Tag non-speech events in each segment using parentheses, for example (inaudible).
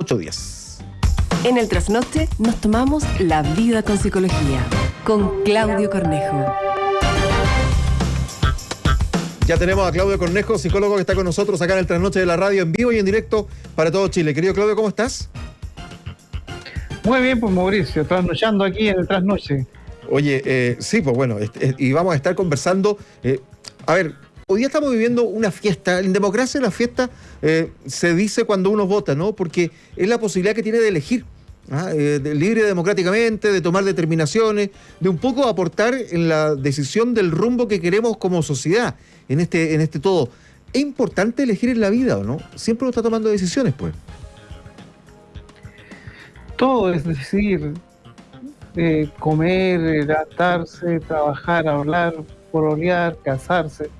las 8.10. En el trasnoche nos tomamos la vida con psicología, con Claudio Cornejo. Ya tenemos a Claudio Cornejo, psicólogo que está con nosotros acá en el trasnoche de la radio en vivo y en directo para todo Chile. Querido Claudio, ¿cómo estás? Muy bien, pues Mauricio, trasnochando aquí en el trasnoche. Oye, eh, sí, pues bueno, y vamos a estar conversando. Eh, a ver, hoy día estamos viviendo una fiesta. En democracia la fiesta eh, se dice cuando uno vota, ¿no? Porque es la posibilidad que tiene de elegir. ¿ah? de, libre democráticamente, de tomar determinaciones, de un poco aportar en la decisión del rumbo que queremos como sociedad, en este, en este todo. Es importante elegir en la vida, ¿o no? Siempre uno está tomando decisiones, pues. Todo es decir, eh, comer, adaptarse, trabajar, hablar, pololear, casarse,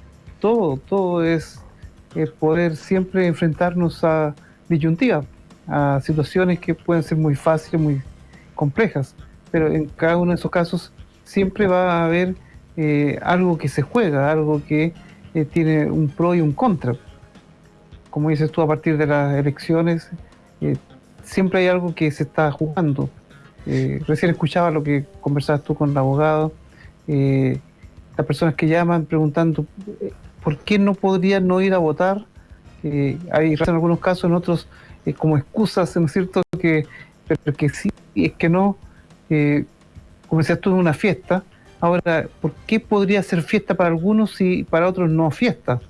todo, todo es poder siempre enfrentarnos a disyuntivas, a situaciones que pueden ser muy fáciles, muy complejas, pero en cada uno de esos casos siempre va a haber eh, algo que se juega, algo que eh, tiene un pro y un contra. Como dices tú, a partir de las elecciones, siempre hay algo que se está jugando eh, recién escuchaba lo que conversabas tú con el abogado, eh, las personas que llaman preguntando eh, por qué no podrían no ir a votar. hay en algunos casos, en otros como excusas, ¿no es cierto? Que, pero que sí, es que no, como decías tú, en una fiesta. Ahora, ¿por qué podría ser fiesta para algunos y para otros no fiesta?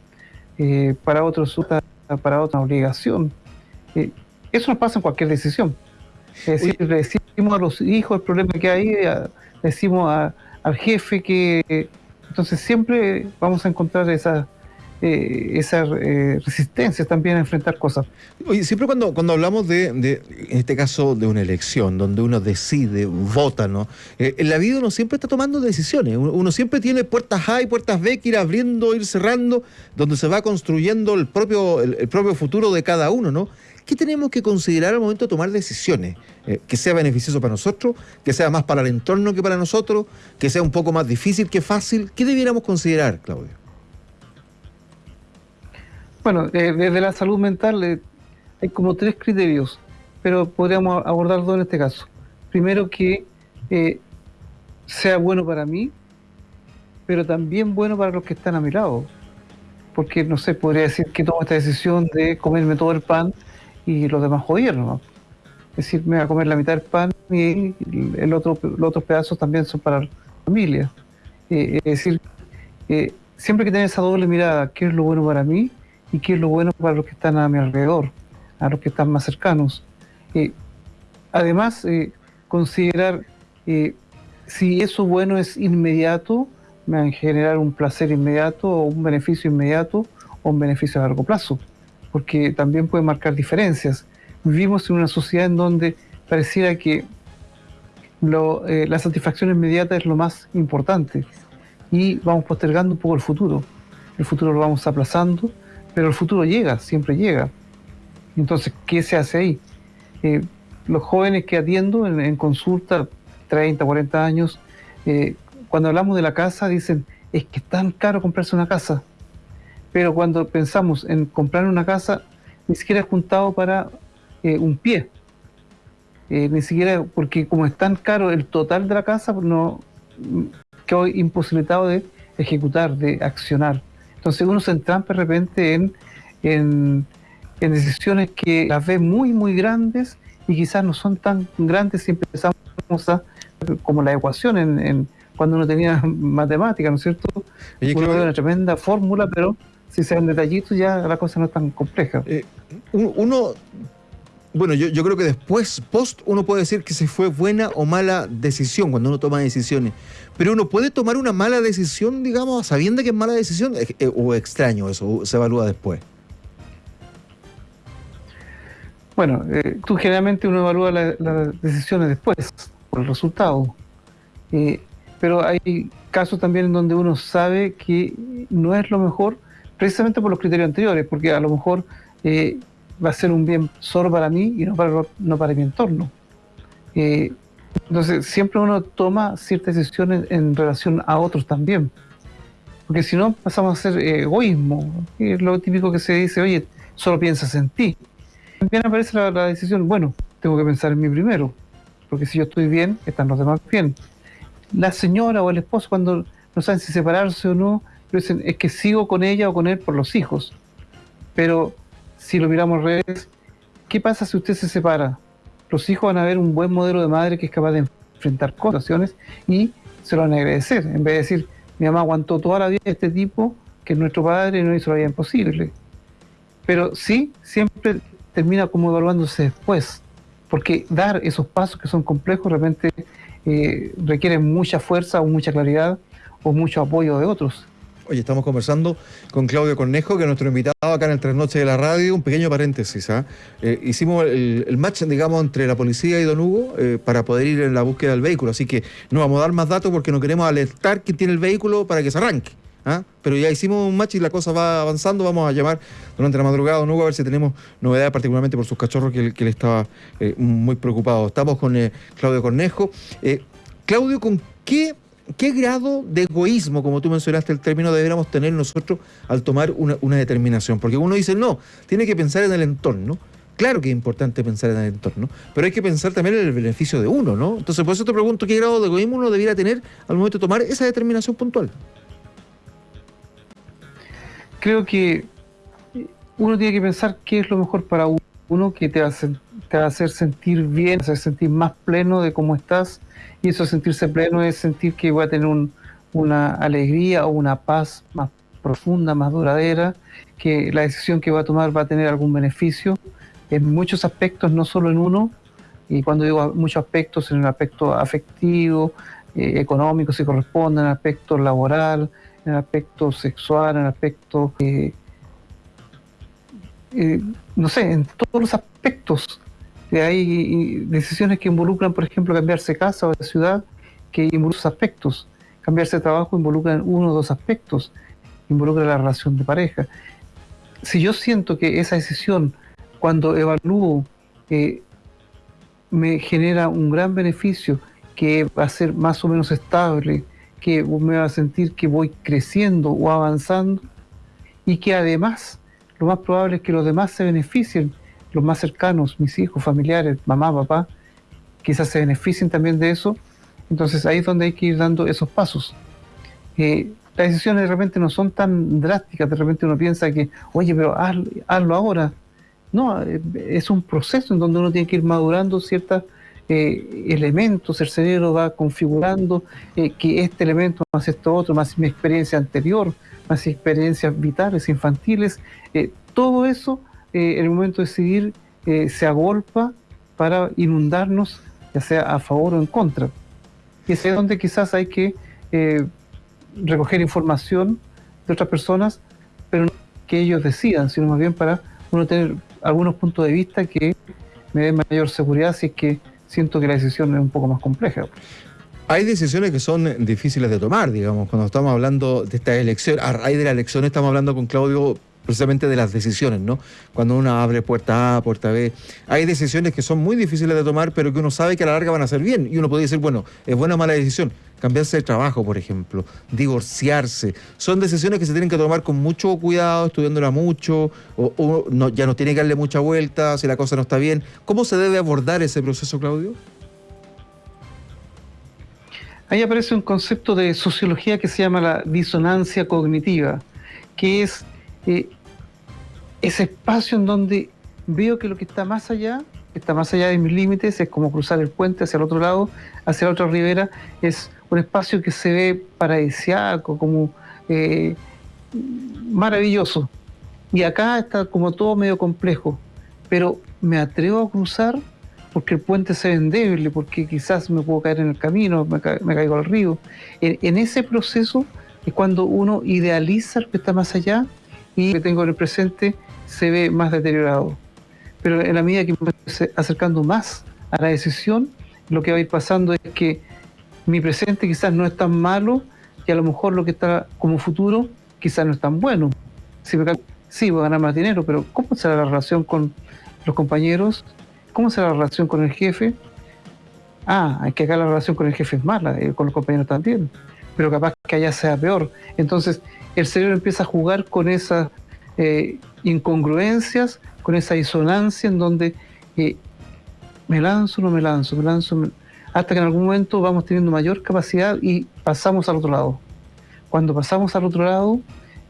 para otros para otra obligación. eso no pasa en cualquier decisión. Es decir, decimos a los hijos el problema que hay, decimos al jefe que... Entonces siempre vamos a encontrar esa, eh, esa eh, resistencia también a enfrentar cosas. Oye, siempre cuando, cuando hablamos de, en este caso, de una elección, donde uno decide, vota, ¿no? Eh, en la vida uno siempre está tomando decisiones, uno, siempre tiene puertas A y puertas B que ir abriendo, ir cerrando, donde se va construyendo el propio, el propio futuro de cada uno, ¿no? ¿Qué tenemos que considerar al momento de tomar decisiones? Eh, que sea beneficioso para nosotros, que sea más para el entorno que para nosotros, que sea un poco más difícil que fácil. ¿Qué debiéramos considerar, Claudio? Bueno, eh, desde la salud mental eh, hay como tres criterios, pero podríamos abordar dos en este caso. Primero, que sea bueno para mí, pero también bueno para los que están a mi lado. Porque, no sé, podría decir que tomo esta decisión de comerme todo el pan y los demás gobiernos. Es decir, me voy a comer la mitad del pan y el otro, los otros pedazos también son para la familia. Eh, es decir, eh, siempre que tener esa doble mirada, qué es lo bueno para mí y qué es lo bueno para los que están a mi alrededor, a los que están más cercanos. Eh, además, considerar si eso bueno es inmediato, me va a generar un placer inmediato o un beneficio inmediato o un beneficio a largo plazo porque también puede marcar diferencias. Vivimos en una sociedad en donde pareciera que eh, la satisfacción inmediata es lo más importante y vamos postergando un poco el futuro. El futuro lo vamos aplazando, pero el futuro llega, siempre llega. Entonces, ¿qué se hace ahí? Eh, los jóvenes que atiendo en, consulta, 30, 40 años, eh, cuando hablamos de la casa dicen, es que tan caro comprarse una casa pero cuando pensamos en comprar una casa, ni siquiera he juntado para eh, un pie. Eh, ni siquiera, porque como es tan caro el total de la casa, no quedo imposibilitado de ejecutar, de accionar. Entonces uno se entrampa de repente en, en, decisiones que las ve muy, muy grandes y quizás no son tan grandes si empezamos a, como la ecuación en, cuando uno tenía (laughs) matemática, ¿no es cierto? uno ve una tremenda fórmula, pero si se ven detallitos ya la cosa no es tan compleja. Eh, uno, bueno, yo, yo, creo que después, post, uno puede decir que se fue buena o mala decisión cuando uno toma decisiones. Pero uno puede tomar una mala decisión, digamos, sabiendo que es mala decisión, eh, o extraño eso, se evalúa después. Bueno, eh, tú generalmente uno evalúa las decisiones después, por el resultado. pero hay casos también en donde uno sabe que no es lo mejor, precisamente por los criterios anteriores, porque a lo mejor eh, va a ser un bien solo para mí y no para, no para mi entorno. Eh, entonces, siempre uno toma ciertas decisiones en relación a otros también. Porque si no, pasamos a ser egoísmo. Es lo típico que se dice, oye, solo piensas en ti. también aparece la, decisión, bueno, tengo que pensar en mí primero, porque si yo estoy bien, están los demás bien. La señora o el esposo cuando no saben si separarse o no, dicen, es que sigo con ella o con él por los hijos. Pero si lo miramos al revés, ¿qué pasa si usted se separa? Los hijos van a ver un buen modelo de madre que es capaz de enfrentar situaciones y se lo van a agradecer. En vez de decir, mi mamá aguantó toda la vida este tipo, que nuestro padre no hizo la vida imposible. Pero sí, siempre termina como evaluándose después, porque dar esos pasos que son complejos realmente eh, requieren mucha fuerza o mucha claridad o mucho apoyo de otros. Oye, estamos conversando con Claudio Cornejo, que es nuestro invitado acá en el Tres Noches de la Radio. Un pequeño paréntesis. ¿ah? Eh, hicimos el, match, digamos, entre la policía y Don Hugo eh, para poder ir en la búsqueda del vehículo. Así que no vamos a dar más datos porque no queremos alertar quién tiene el vehículo para que se arranque. ¿ah? Pero ya hicimos un match y la cosa va avanzando. Vamos a llamar durante la madrugada a Don Hugo a ver si tenemos novedades, particularmente por sus cachorros, que, él estaba eh, muy preocupado. Estamos con Claudio Cornejo. Claudio, ¿con qué ¿Qué grado de egoísmo, como tú mencionaste el término, deberíamos tener nosotros al tomar una, determinación? Porque uno dice, no, tiene que pensar en el entorno. Claro que es importante pensar en el entorno, pero hay que pensar también en el beneficio de uno, ¿no? Entonces, por eso te pregunto, ¿qué grado de egoísmo uno debiera tener al momento de tomar esa determinación puntual? Creo que uno tiene que pensar qué es lo mejor para uno, que te va, a, te va a hacer sentir bien, hacer sentir más pleno de cómo estás, y eso sentirse pleno es sentir que voy a tener una alegría o una paz más profunda, más duradera, que la decisión que voy a tomar va a tener algún beneficio en muchos aspectos, no solo en uno, y cuando digo muchos aspectos, en el aspecto afectivo, eh, económico, si corresponde, en el aspecto laboral, en el aspecto sexual, en el aspecto, eh, eh, no sé, en todos los aspectos hay decisiones que involucran, por ejemplo, cambiarse casa o ciudad, que involucran aspectos. Cambiarse de trabajo involucra uno o dos aspectos, involucra la relación de pareja. Si yo siento que esa decisión, cuando evalúo, eh, me genera un gran beneficio, que va a ser más o menos estable, que me va a sentir que voy creciendo o avanzando, y que además lo más probable es que los demás se beneficien los más cercanos, mis hijos, familiares, mamá, papá, quizás se beneficien también de eso. Entonces ahí es donde hay que ir dando esos pasos. Eh, las decisiones de repente no son tan drásticas, de repente uno piensa que, oye, pero hazlo, ahora. No, eh, es un proceso en donde uno tiene que ir madurando ciertos eh, elementos, el cerebro va configurando que este elemento más esto otro, más mi experiencia anterior, más experiencias vitales, infantiles, todo eso eh, el momento de decidir eh, se agolpa para inundarnos, ya sea a favor o en contra. Y es donde quizás hay que eh, recoger información de otras personas, pero no que ellos decidan, sino más bien para uno tener algunos puntos de vista que me den mayor seguridad si es que siento que la decisión es un poco más compleja. Hay decisiones que son difíciles de tomar, digamos, cuando estamos hablando de esta elección, a raíz de la elección estamos hablando con Claudio precisamente de las decisiones, ¿no? Cuando uno abre puerta A, puerta B, hay decisiones que son muy difíciles de tomar, pero que uno sabe que a la larga van a ser bien. Y uno puede decir, bueno, es buena o mala decisión. Cambiarse de trabajo, por ejemplo, divorciarse. Son decisiones que se tienen que tomar con mucho cuidado, estudiándola mucho, o, no, ya no tiene que darle mucha vuelta si la cosa no está bien. ¿Cómo se debe abordar ese proceso, Claudio? Ahí aparece un concepto de sociología que se llama la disonancia cognitiva, que es eh, ese espacio en donde veo que lo que está más allá, está más allá de mis límites, es como cruzar el puente hacia el otro lado, hacia la otra ribera, es un espacio que se ve paradisiaco, como eh, maravilloso. Y acá está como todo medio complejo, pero me atrevo a cruzar porque el puente se ve endeble, porque quizás me puedo caer en el camino, me, caigo al río. En, en, ese proceso es cuando uno idealiza lo que está más allá y que tengo en el presente se ve más deteriorado. Pero en la medida que me voy acercando más a la decisión, lo que va a ir pasando es que mi presente quizás no es tan malo y a lo mejor lo que está como futuro quizás no es tan bueno. Si me, sí, voy a ganar más dinero, pero ¿cómo será la relación con los compañeros? ¿Cómo será la relación con el jefe? Ah, hay que acá la relación con el jefe es mala, eh, con los compañeros también, pero capaz que allá sea peor. Entonces, el cerebro empieza a jugar con esas eh, incongruencias con esa disonancia en donde eh, me lanzo, no me lanzo, me lanzo, hasta que en algún momento vamos teniendo mayor capacidad y pasamos al otro lado. Cuando pasamos al otro lado,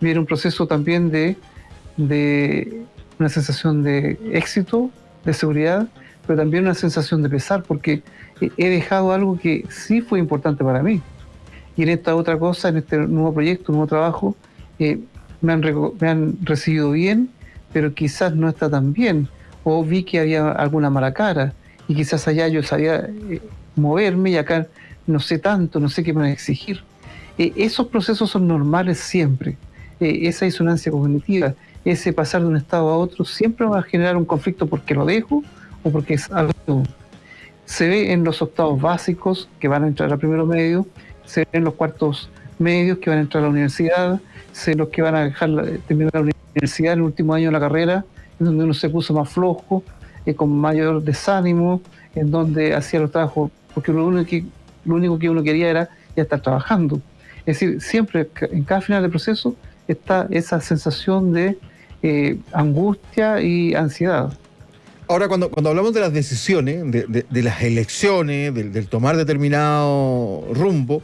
viene un proceso también de, de una sensación de éxito, de seguridad, pero también una sensación de pesar, porque he dejado algo que sí fue importante para mí. Y en esta otra cosa, en este nuevo proyecto, nuevo trabajo, eh, me, han me han recibido bien, pero quizás no está tan bien. O vi que había alguna mala cara y quizás allá yo sabía eh, moverme y acá no sé tanto, no sé qué me van a exigir. Eh, esos procesos son normales siempre. esa disonancia cognitiva, ese pasar de un estado a otro, siempre va a generar un conflicto porque lo dejo o porque es algo. Se ve en los octavos básicos que van a entrar a primero medio, se ve en los cuartos medios que van a entrar a la universidad, se los que van a dejar terminar la universidad en el último año de la carrera, en donde uno se puso más flojo, eh, con mayor desánimo, en donde hacía los trabajos, porque lo único, que, lo único que uno quería era ya estar trabajando. Es decir, siempre en cada final de proceso está esa sensación de eh, angustia y ansiedad. Ahora, cuando, cuando hablamos de las decisiones, de, las elecciones, del, tomar determinado rumbo,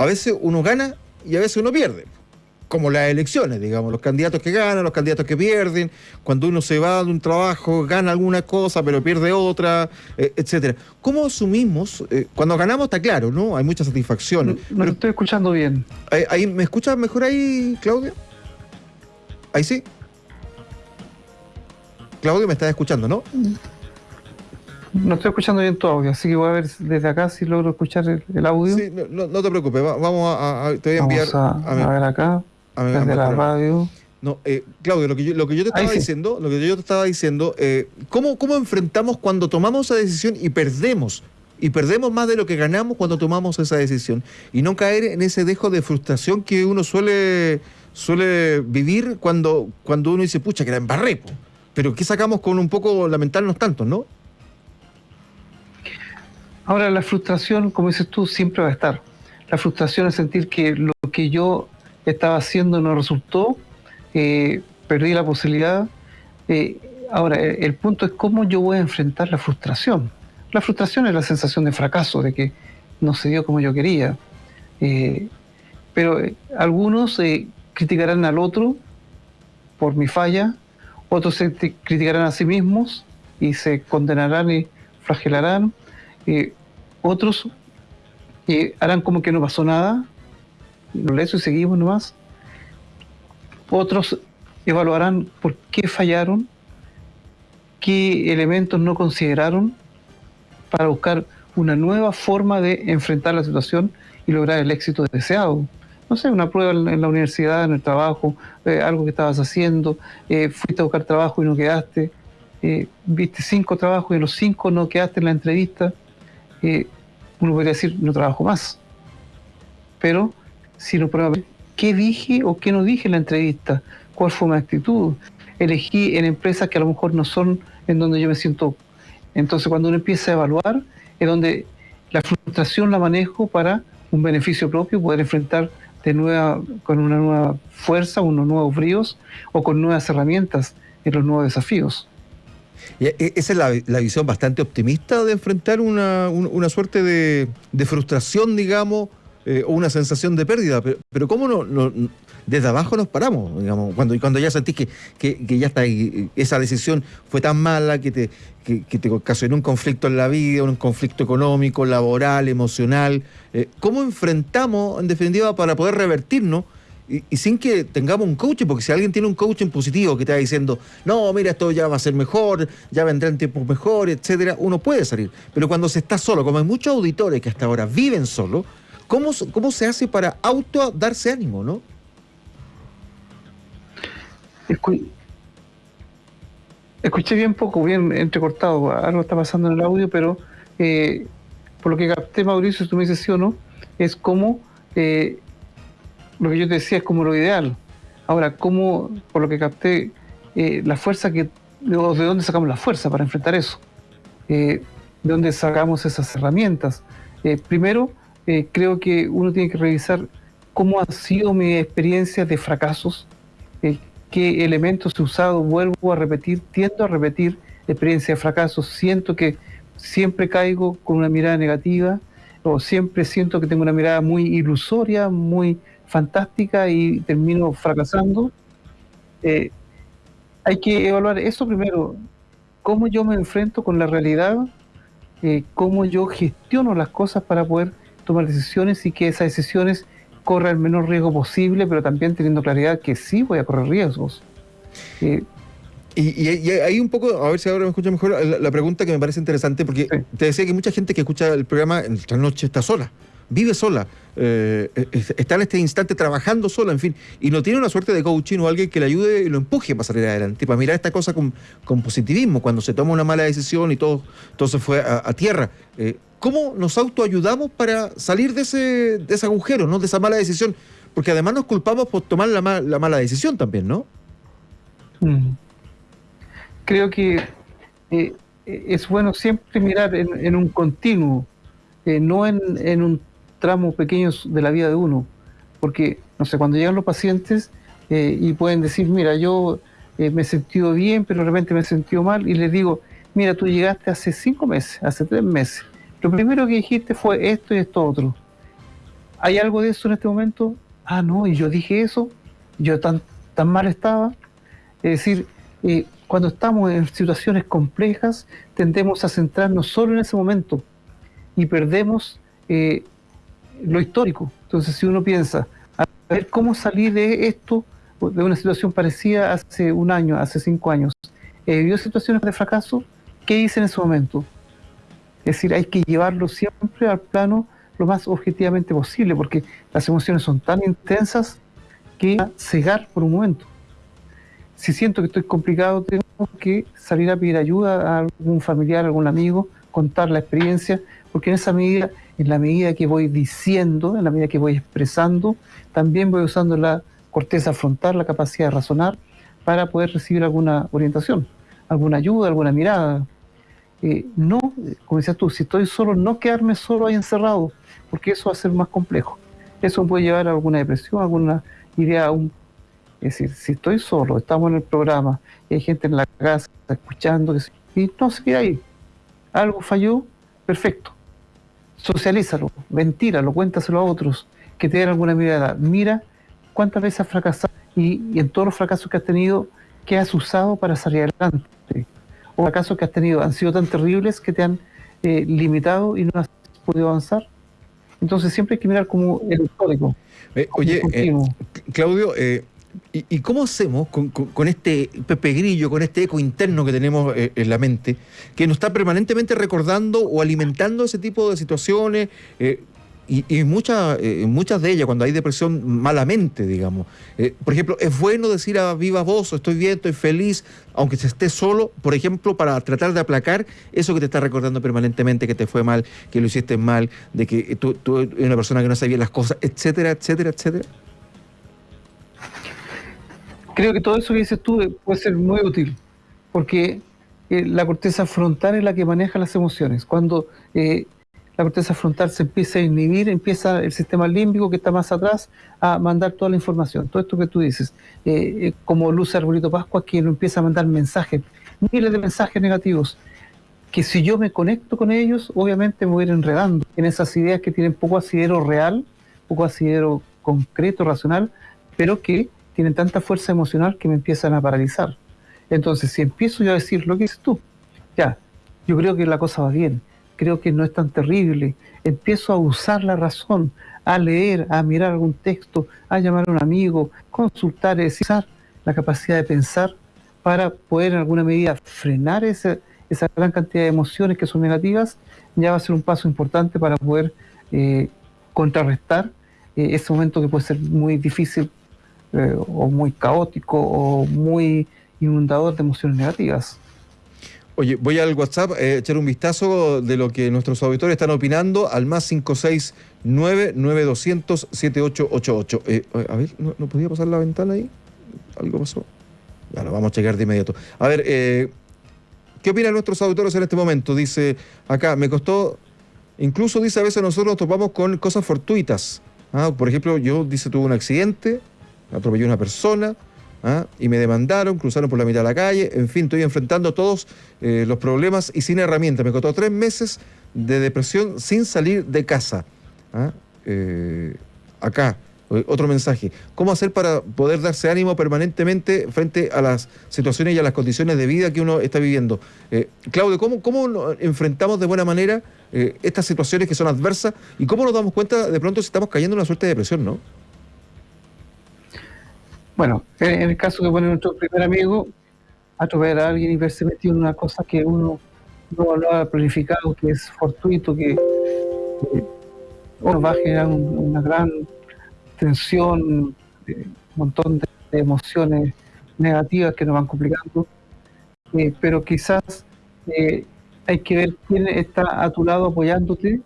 a veces uno gana y a veces uno pierde. Como las elecciones, digamos, los candidatos que ganan, los candidatos que pierden, cuando uno se va de un trabajo, gana alguna cosa, pero pierde otra, eh, etcétera. ¿Cómo asumimos? Eh, cuando ganamos está claro, ¿no? Hay mucha satisfacción. No, lo estoy escuchando bien. Ahí, ¿Me escuchas mejor ahí, Claudia? Ahí sí. Claudio, me estás escuchando, ¿no? No estoy escuchando bien tu audio, así que voy a ver desde acá si logro escuchar el, audio. Sí, no, te preocupes, vamos a, te voy a enviar. Vamos a, ver acá, desde la radio. No, eh, Claudio, lo que, yo, lo que yo te estaba diciendo, lo que yo te estaba diciendo, eh, ¿cómo, ¿cómo enfrentamos cuando tomamos esa decisión y perdemos? Y perdemos más de lo que ganamos cuando tomamos esa decisión. Y no caer en ese dejo de frustración que uno suele, suele vivir cuando, cuando uno dice, pucha, que la embarré. Pero ¿qué sacamos con un poco lamentarnos tanto, no? Ahora, la frustración, como dices tú, siempre va a estar. La frustración es sentir que lo que yo estaba haciendo no resultó, eh, perdí la posibilidad. Eh, ahora, el punto es cómo yo voy a enfrentar la frustración. La frustración es la sensación de fracaso, de que no se dio como yo quería. Eh, pero algunos criticarán al otro por mi falla, otros se criticarán a sí mismos y se condenarán y flagelarán, otros harán como que no pasó nada, lo lees y seguimos nomás, otros evaluarán por qué fallaron, qué elementos no consideraron para buscar una nueva forma de enfrentar la situación y lograr el éxito deseado. No sé, una prueba en la universidad, en el trabajo, eh, algo que estabas haciendo, eh, fuiste a buscar trabajo y no quedaste, eh, viste cinco trabajos y en los cinco no quedaste en la entrevista, uno podría decir, no trabajo más. Pero si no prueba, ¿qué dije o qué no dije en la entrevista? ¿Cuál fue mi actitud? Elegí en empresas que a lo mejor no son en donde yo me siento. Entonces cuando uno empieza a evaluar, es donde la frustración la manejo para un beneficio propio, poder enfrentar de nueva, con una nueva fuerza, unos nuevos bríos o con nuevas herramientas en los nuevos desafíos. Y e, esa es la, visión bastante optimista de enfrentar una, suerte de, frustración, digamos, eh, o una sensación de pérdida. Pero, ¿cómo no, desde abajo nos paramos? Digamos, cuando, cuando ya sentís que, que, ya está esa decisión fue tan mala que te, que, te ocasionó un conflicto en la vida, un conflicto económico, laboral, emocional. Eh, ¿Cómo enfrentamos, en definitiva, para poder revertirnos? Y, sin que tengamos un coaching, porque si alguien tiene un coaching positivo que te va diciendo, no, mira, esto ya va a ser mejor, ya vendrán tiempos mejores, etcétera, uno puede salir. Pero cuando se está solo, como hay muchos auditores que hasta ahora viven solo, ¿cómo, cómo se hace para auto darse ánimo, no? Escuché bien poco, bien entrecortado, algo está pasando en el audio, pero eh, por lo que capté, Mauricio, si tú me dices sí o no, es como eh, lo que yo te decía es como lo ideal. Ahora, ¿cómo, por lo que capté, eh, la fuerza que, de, dónde sacamos la fuerza para enfrentar eso? ¿De dónde sacamos esas herramientas? primero, creo que uno tiene que revisar cómo ha sido mi experiencia de fracasos, qué elementos he usado, vuelvo a repetir, tiendo a repetir experiencia de fracaso, siento que siempre caigo con una mirada negativa o siempre siento que tengo una mirada muy ilusoria, muy fantástica y termino fracasando. Eh, hay que evaluar eso primero, cómo yo me enfrento con la realidad, eh, cómo yo gestiono las cosas para poder tomar decisiones y que esas decisiones corran el menor riesgo posible, pero también teniendo claridad que sí voy a correr riesgos. Eh, y, hay un poco, a ver si ahora me escucha mejor, la, pregunta que me parece interesante, porque te decía que mucha gente que escucha el programa en la noche está sola vive sola, eh, está en este instante trabajando sola, en fin, y no tiene una suerte de coaching o alguien que le ayude y lo empuje para salir adelante, para mirar esta cosa con, positivismo, cuando se toma una mala decisión y todo, todo se fue a, tierra. Eh, ¿Cómo nos autoayudamos para salir de ese, de ese agujero, ¿no? de esa mala decisión? Porque además nos culpamos por tomar la, mala decisión también, ¿no? Mm. Creo que eh, es bueno siempre mirar en, un continuo, no en, en, un tramos pequeños de la vida de uno. Porque, no sé, cuando llegan los pacientes eh, y pueden decir, mira, yo eh, me he sentido bien, pero de repente me he sentido mal, y les digo, mira, tú llegaste hace cinco meses, hace tres meses. Lo primero que dijiste fue esto y esto otro. ¿Hay algo de eso en este momento? Ah, no, y yo dije eso, yo tan, tan mal estaba. Es decir, eh, cuando estamos en situaciones complejas, tendemos a centrarnos solo en ese momento y perdemos lo histórico. Entonces, si uno piensa, a ver cómo salir de esto, de una situación parecida hace un año, hace cinco años, eh, ¿vio situaciones de fracaso? ¿Qué hice en ese momento? Es decir, hay que llevarlo siempre al plano lo más objetivamente posible, porque las emociones son tan intensas que cegar por un momento. Si siento que estoy complicado, tengo que salir a pedir ayuda a algún familiar, a algún amigo, contar la experiencia, porque en esa medida en la medida que voy diciendo, en la medida que voy expresando, también voy usando la corteza frontal, la capacidad de razonar, para poder recibir alguna orientación, alguna ayuda, alguna mirada. Eh, no, como decías tú, si estoy solo, no quedarme solo ahí encerrado, porque eso va a ser más complejo. Eso puede llevar a alguna depresión, alguna idea Es decir, si estoy solo, estamos en el programa, y hay gente en la casa escuchando, y no se queda ahí. Algo falló, perfecto socialízalo, ventíralo, cuéntaselo a otros que te den alguna mirada. Mira cuántas veces has fracasado y, en todos los fracasos que has tenido, ¿qué has usado para salir adelante? O fracasos que has tenido han sido tan terribles que te han eh, limitado y no has podido avanzar. Entonces siempre hay que mirar como el código. Eh, oye, eh, Claudio, ¿Y, cómo hacemos con, este Pepe Grillo, con este eco interno que tenemos eh, en la mente, que nos está permanentemente recordando o alimentando ese tipo de situaciones? Eh, y, muchas, eh, muchas de ellas, cuando hay depresión malamente, digamos. por ejemplo, es bueno decir a viva voz, estoy bien, estoy feliz, aunque se esté solo, por ejemplo, para tratar de aplacar eso que te está recordando permanentemente, que te fue mal, que lo hiciste mal, de que tú, tú eres una persona que no sabía las cosas, etcétera, etcétera, etcétera creo que todo eso que dices tú puede ser muy útil, porque eh, la corteza frontal es la que maneja las emociones. Cuando eh, la corteza frontal se empieza a inhibir, empieza el sistema límbico que está más atrás a mandar toda la información, todo esto que tú dices, eh, como Luz Arbolito Pascua, que nos empieza a mandar mensajes, miles de mensajes negativos, que si yo me conecto con ellos, obviamente me voy a ir enredando en esas ideas que tienen poco asidero real, poco asidero concreto, racional, pero que tienen tanta fuerza emocional que me empiezan a paralizar. Entonces, si empiezo yo a decir lo que dices tú, ya, yo creo que la cosa va bien, creo que no es tan terrible, empiezo a usar la razón, a leer, a mirar algún texto, a llamar a un amigo, consultar, usar la capacidad de pensar para poder en alguna medida frenar esa, gran cantidad de emociones que son negativas, ya va a ser un paso importante para poder eh, contrarrestar eh, ese momento que puede ser muy difícil eh, o muy caótico o muy inundador de emociones negativas. Oye, voy al WhatsApp a echar un vistazo de lo que nuestros auditores están opinando al más 569-9200-7888. Eh, a ver, ¿no, podía pasar la ventana ahí? ¿Algo pasó? Bueno, vamos a checar de inmediato. A ver, eh, ¿qué opinan nuestros auditores en este momento? Dice acá, me costó, incluso dice a veces nosotros nos topamos con cosas fortuitas. Ah, por ejemplo, yo, dice, tuve un accidente, atropelló a una persona, ¿ah? y me demandaron, cruzaron por la mitad de la calle, en fin, estoy enfrentando todos eh, los problemas y sin herramientas. Me costó tres meses de depresión sin salir de casa. ¿ah? Eh, acá, otro mensaje. ¿Cómo hacer para poder darse ánimo permanentemente frente a las situaciones y a las condiciones de vida que uno está viviendo? Eh, Claudio, ¿cómo, ¿cómo enfrentamos de buena manera estas situaciones que son adversas y cómo nos damos cuenta de pronto si estamos cayendo en una suerte de depresión, no? Bueno, en el caso que pone nuestro primer amigo, atropellar a alguien y verse metido en una cosa que uno no ha planificado, que es fortuito, que, uno va a generar una gran tensión, eh, un montón de, emociones negativas que nos van complicando, eh, pero quizás eh, hay que ver quién está a tu lado apoyándote,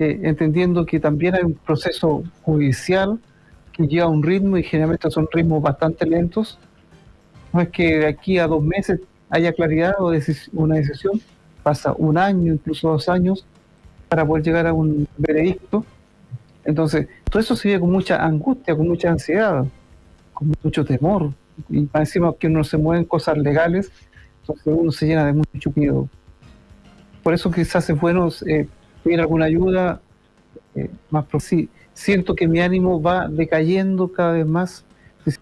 entendiendo que también hay un proceso judicial lleva un ritmo y generalmente son ritmos bastante lentos. No es que de aquí a dos meses haya claridad o una decisión, pasa un año, incluso dos años, para poder llegar a un veredicto. Entonces, todo eso se vive con mucha angustia, con mucha ansiedad, con mucho temor. Y encima que uno se mueven cosas legales, entonces uno se llena de mucho miedo. Por eso quizás es bueno eh, pedir alguna ayuda eh, más sí, siento que mi ánimo va decayendo cada vez más,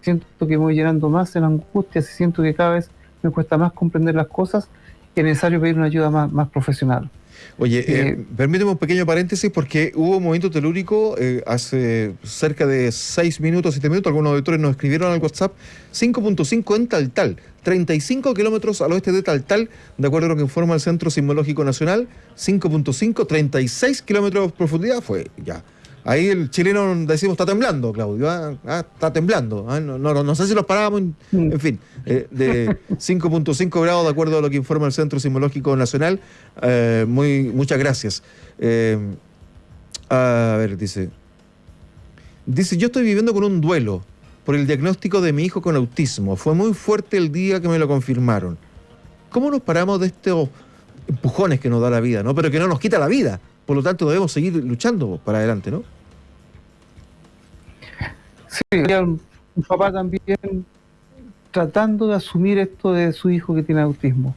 siento que me voy llenando más en angustia, siento que cada vez me cuesta más comprender las cosas, es necesario pedir una ayuda más, profesional. Oye, eh, eh, permíteme un pequeño paréntesis porque hubo un movimiento telúrico eh, hace cerca de 6 minutos, 7 minutos, algunos auditores nos escribieron al WhatsApp 5.5 en Taltal, 35 kilómetros al oeste de Taltal, de acuerdo a lo que informa el Centro Sismológico Nacional, 5.5, 36 kilómetros de profundidad, fue ya Ahí el chileno decimos está temblando, Claudio. ¿ah? Ah, está temblando. ¿ah? No, no, sé si los parábamos, en, mm. fin, eh, de 5.5 grados de acuerdo a lo que informa el Centro Sismológico Nacional. Eh, muy, muchas gracias. Eh, a ver, dice. Dice, yo estoy viviendo con un duelo por el diagnóstico de mi hijo con autismo. Fue muy fuerte el día que me lo confirmaron. ¿Cómo nos paramos de estos empujones que nos da la vida, ¿no? Pero que no nos quita la vida. Por lo tanto, debemos seguir luchando para adelante, ¿no? Sí, un papá también tratando de asumir esto de su hijo que tiene autismo.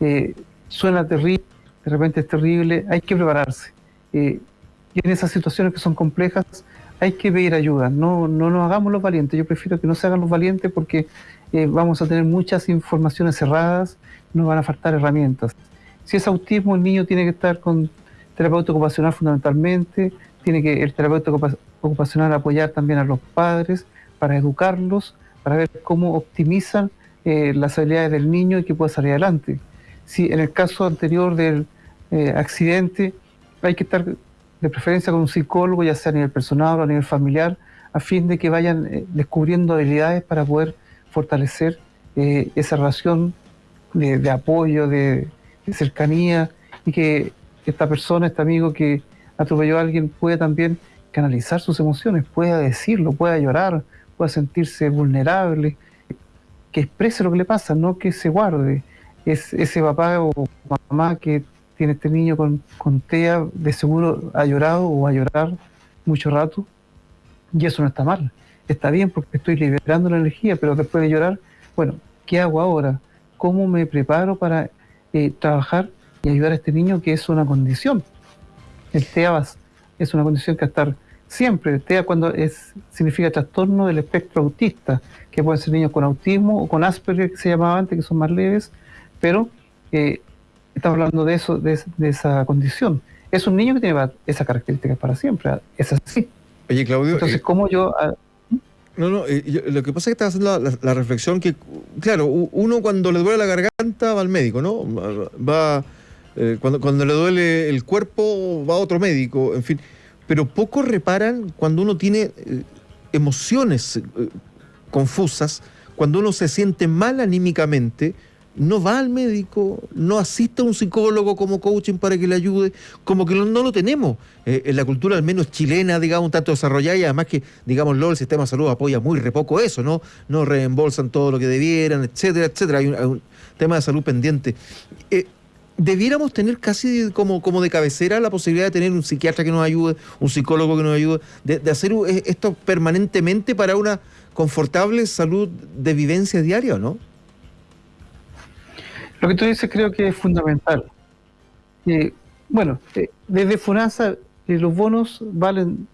Eh, suena terrible, de repente es terrible, hay que prepararse. Eh, y en esas situaciones que son complejas hay que pedir ayuda, no, no nos hagamos los valientes, yo prefiero que no se hagan los valientes porque eh, vamos a tener muchas informaciones cerradas, nos van a faltar herramientas. Si es autismo, el niño tiene que estar con terapeuta ocupacional fundamentalmente, tiene que el terapeuta ocupacional apoyar también a los padres para educarlos, para ver cómo optimizan eh, las habilidades del niño y que pueda salir adelante. Si en el caso anterior del eh, accidente hay que estar de preferencia con un psicólogo, ya sea a nivel personal o a nivel familiar, a fin de que vayan eh, descubriendo habilidades para poder fortalecer esa relación de, apoyo, de, de cercanía y que esta persona, este amigo que atropelló a alguien puede también canalizar sus emociones, pueda decirlo, pueda llorar, pueda sentirse vulnerable, que exprese lo que le pasa, no que se guarde. Es ese papá o mamá que tiene este niño con, con TEA, de seguro ha llorado o va a llorar mucho rato, y eso no está mal. Está bien porque estoy liberando la energía, pero después de llorar, bueno, ¿qué hago ahora? ¿Cómo me preparo para eh, trabajar y ayudar a este niño que es una condición? El TEA es una condición que estar siempre. TEA cuando es significa trastorno del espectro autista, que pueden ser niños con autismo o con Asperger, que se llamaba antes, que son más leves, pero eh, estamos hablando de eso, de, esa condición. Es un niño que tiene esas características para siempre, es así. Oye, Claudio. Entonces, eh, ¿cómo yo.? Ah, no, no, eh, lo que pasa es que estás haciendo la, reflexión que, claro, uno cuando le duele la garganta va al médico, ¿no? Va. Cuando, cuando le duele el cuerpo va a otro médico, en fin pero pocos reparan cuando uno tiene eh, emociones eh, confusas, cuando uno se siente mal anímicamente, no va al médico, no asiste a un psicólogo como coaching para que le ayude, como que no, lo tenemos eh, en la cultura al menos chilena, digamos, un tanto desarrollada y además que, digámoslo, el sistema de salud apoya muy re poco eso, ¿no? No reembolsan todo lo que debieran, etcétera, etcétera. Hay un, tema de salud pendiente. Debiéramos tener casi como, como de cabecera la posibilidad de tener un psiquiatra que nos ayude, un psicólogo que nos ayude, de, hacer eh, esto permanentemente para una confortable salud de vivencia diaria, ¿no? Lo que tú dices creo que es fundamental. Eh, bueno, eh, desde FUNASA los bonos valen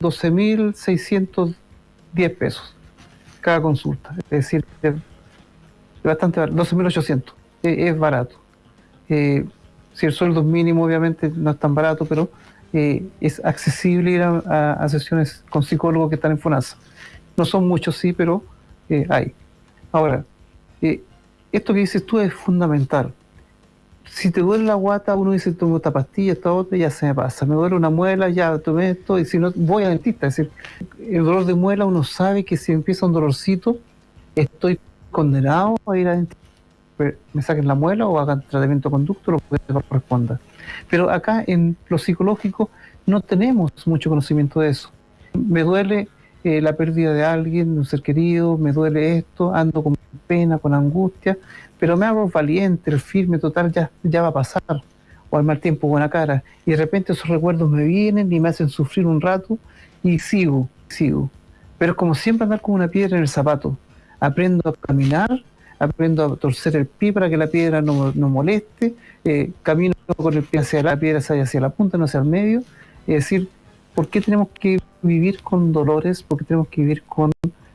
12.610 pesos cada consulta. Es decir, bastante barato, 12.800. Es, barato. Eh, si el sueldo es mínimo, obviamente no es tan barato, pero eh, es accesible ir a, sesiones con psicólogos que están en FONASA. No son muchos, sí, pero eh, hay. Ahora, esto que dices tú es fundamental si te duele la guata, uno dice, tomo esta pastilla, esta otra, ya se me pasa. Me duele una muela, ya tomé esto, y si no, voy al dentista. Es decir, el dolor de muela, uno sabe que si empieza un dolorcito, estoy condenado a ir a dentista. Me saquen la muela o hagan tratamiento conducto, lo que corresponda. Pero acá en lo psicológico no tenemos mucho conocimiento de eso. Me duele eh, la pérdida de alguien, un ser querido, me duele esto, ando con pena, con angustia, pero me hago valiente, firme, total, ya, ya va a pasar, o al mal tiempo, buena cara, y de repente esos recuerdos me vienen y me hacen sufrir un rato, y sigo, sigo. Pero es como siempre andar con una piedra en el zapato. Aprendo a caminar, aprendo a torcer el pie para que la piedra no, no moleste, eh, camino con el pie hacia la piedra, hacia la punta, no hacia el medio. Es decir, ¿por qué tenemos que vivir con dolores? ¿Por qué tenemos que vivir con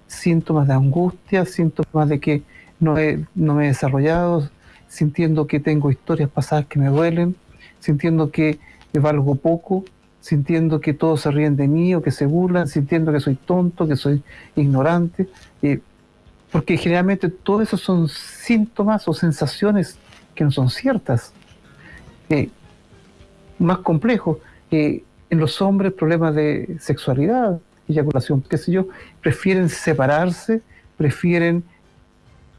síntomas de angustia, síntomas de que no, no me he desarrollado, sintiendo que tengo historias pasadas que me duelen, sintiendo que valgo poco, sintiendo que todos se ríen de mí o que se burlan, sintiendo que soy tonto, que soy ignorante, eh, porque generalmente todo eso son síntomas o sensaciones que no son ciertas. Eh, más complejo, eh, en los hombres problemas de sexualidad, eyaculación, qué sé yo, prefieren separarse, prefieren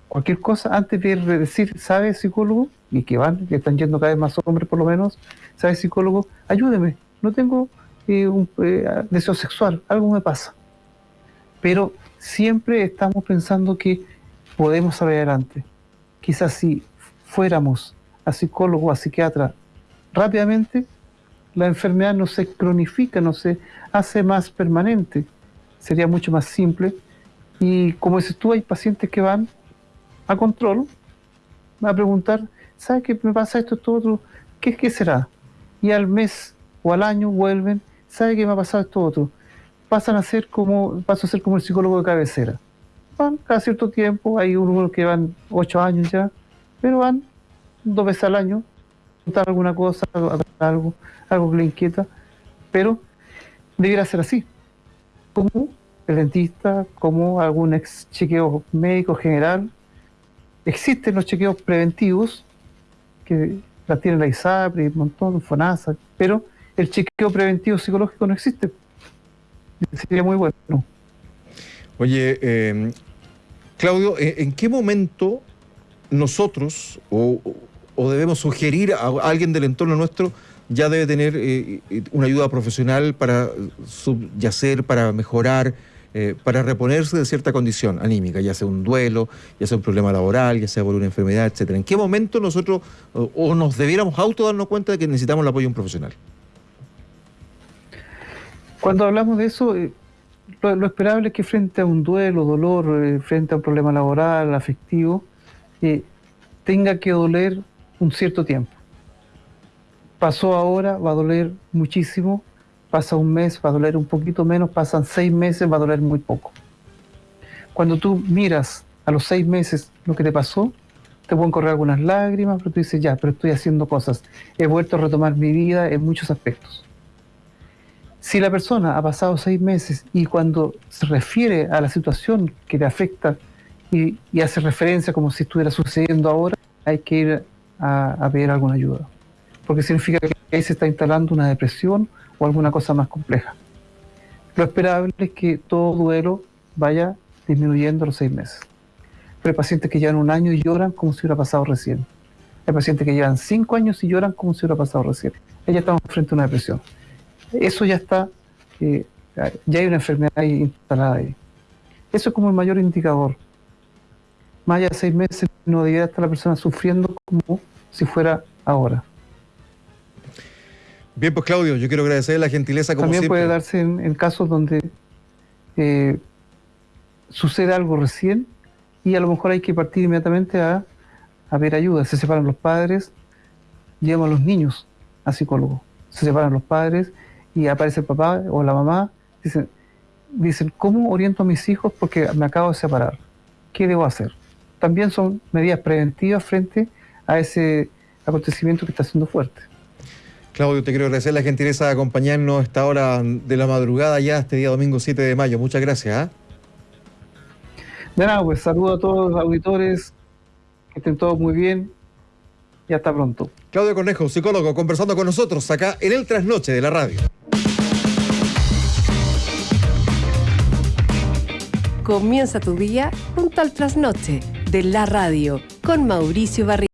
cualquier cosa antes de decir, ¿sabe psicólogo? Y que van, que están yendo cada vez más hombres por lo menos, ¿sabe psicólogo? Ayúdeme, no tengo eh, un eh, deseo sexual, algo me pasa. Pero siempre estamos pensando que podemos salir adelante. Quizás si fuéramos a psicólogo, a psiquiatra rápidamente, la enfermedad no se cronifica, no se hace más permanente. Sería mucho más simple. Y como dices tú, hay pacientes que van a control, a preguntar, ¿sabes qué me pasa esto, esto, otro? ¿Qué, ¿Qué será? Y al mes o al año vuelven, ¿sabe qué me ha pasado esto, otro? Pasan a ser como, paso a ser como el psicólogo de cabecera. Van cada cierto tiempo, hay unos que van ocho años ya, pero van dos veces al año, contar alguna cosa, algo, algo que le inquieta, pero debiera ser así. Como el dentista, como algún ex chequeo médico general, existen los chequeos preventivos, que la tiene la ISAPRE, un montón, FONASA, pero el chequeo preventivo psicológico no existe. Sería muy bueno. Oye, em, Claudio, ¿en qué momento nosotros o, debemos sugerir a alguien del entorno nuestro ya debe tener eh, una ayuda profesional para subyacer, para mejorar? Eh, para reponerse de cierta condición anímica, ya sea un duelo, ya sea un problema laboral, ya sea por una enfermedad, etcétera. ¿En qué momento nosotros o, nos debiéramos auto darnos cuenta de que necesitamos el apoyo de un profesional? Cuando hablamos de eso, eh, lo, esperable es que frente a un duelo, dolor, eh, frente a un problema laboral, afectivo, tenga que doler un cierto tiempo. Pasó ahora, va a doler muchísimo, pasa un mes, va a doler un poquito menos, pasan seis meses, va a doler muy poco. Cuando tú miras a los seis meses lo que te pasó, te pueden correr algunas lágrimas, pero tú dices, ya, pero estoy haciendo cosas, he vuelto a retomar mi vida en muchos aspectos. Si la persona ha pasado seis meses y cuando se refiere a la situación que le afecta y, hace referencia como si estuviera sucediendo ahora, hay que ir a, a pedir alguna ayuda. Porque significa que ahí se está instalando una depresión o alguna cosa más compleja. Lo esperable es que todo duelo vaya disminuyendo los seis meses. Pero hay pacientes que llevan un año y lloran como si hubiera pasado recién. Hay pacientes que llevan cinco años y lloran como si hubiera pasado recién. Ya estamos frente a una depresión. Eso ya está, eh, ya hay una enfermedad instalada ahí. Eso es como el mayor indicador. Más allá de seis meses no debería estar la persona sufriendo como si fuera ahora. Bien, pues Claudio, yo quiero agradecer la gentileza como También siempre. puede darse en, en casos donde eh, sucede algo recién y a lo mejor hay que partir inmediatamente a, a ver ayuda. Se separan los padres, llevan a los niños a psicólogo. Se separan los padres y aparece el papá o la mamá. Dicen, dicen, ¿cómo oriento a mis hijos? Porque me acabo de separar. ¿Qué debo hacer? También son medidas preventivas frente a ese acontecimiento que está siendo fuerte. Claudio, te quiero agradecer la gentileza de acompañarnos a esta hora de la madrugada ya, este día domingo 7 de mayo. Muchas gracias. ¿ah? De nada, pues saludo a todos los auditores, que estén todos muy bien y hasta pronto. Claudio Cornejo, psicólogo, conversando con nosotros acá en el trasnoche de la radio. Comienza tu día junto al trasnoche de la radio con Mauricio Barri.